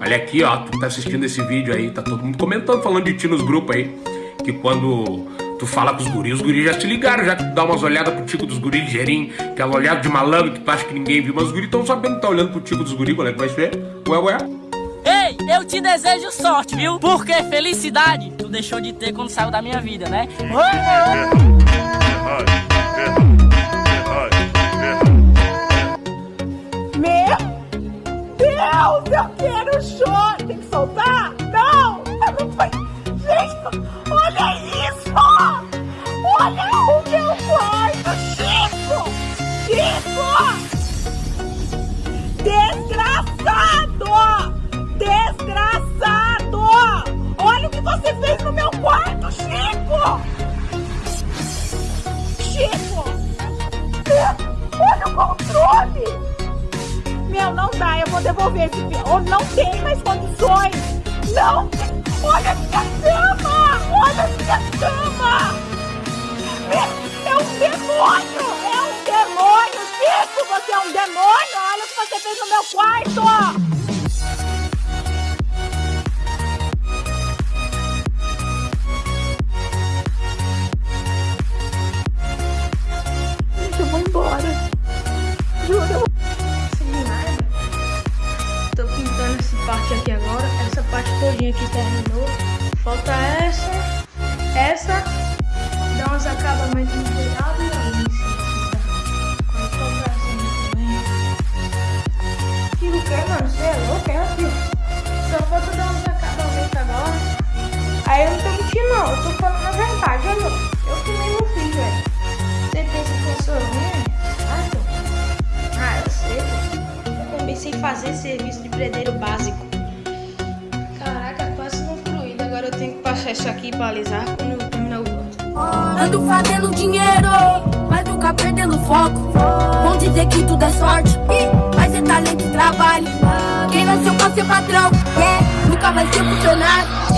Olha aqui, ó, tu tá assistindo esse vídeo aí, tá todo mundo comentando, falando de ti nos grupos aí. Que quando tu fala com os guris, os guris já te ligaram, já dá umas olhadas pro tico dos guris ligeirinho, aquela olhada de malandro que tu acha que ninguém viu, mas os guris estão sabendo que tá olhando pro tico dos guris, qual é vai ser? Ué, ué. Ei, eu te desejo sorte, viu? Porque felicidade tu deixou de ter quando saiu da minha vida, né? Meu Tem que soltar? Não! Eu não foi. Gente, olha isso! Olha o meu quarto, Chico! Chico! Desgraçado! Desgraçado! Olha o que você fez no meu quarto, Chico! Chico! Meu, não dá, eu vou devolver esse. Ou não tem mais condições. Não tem. Olha a minha cama! Olha a minha cama! É um demônio! É um demônio! Chico, você é um demônio! Olha o que você fez no meu quarto! Parte aqui agora. Essa parte todinha aqui terminou. Falta essa, essa. Dá uns acabamentos no telhado e ali em cima. Com essa pracinha também. Que o que, mano? Você é louco, é ó. Só falta dar uns acabamentos agora. Aí eu não tô mentindo, não. Eu tô falando a verdade, olha. Eu que não fiz, velho. Você pensa que eu sou ruim? Ah, então. Ah, eu sei. Eu comecei a fazer serviço de predeiro básico. Isso aqui pra alisar quando terminar o outro. Ando fazendo dinheiro, mas nunca perdendo foco. Vão dizer que tudo é sorte, mas é talento e trabalho. Quem nasceu pra ser patrão, yeah, nunca vai ser funcionário.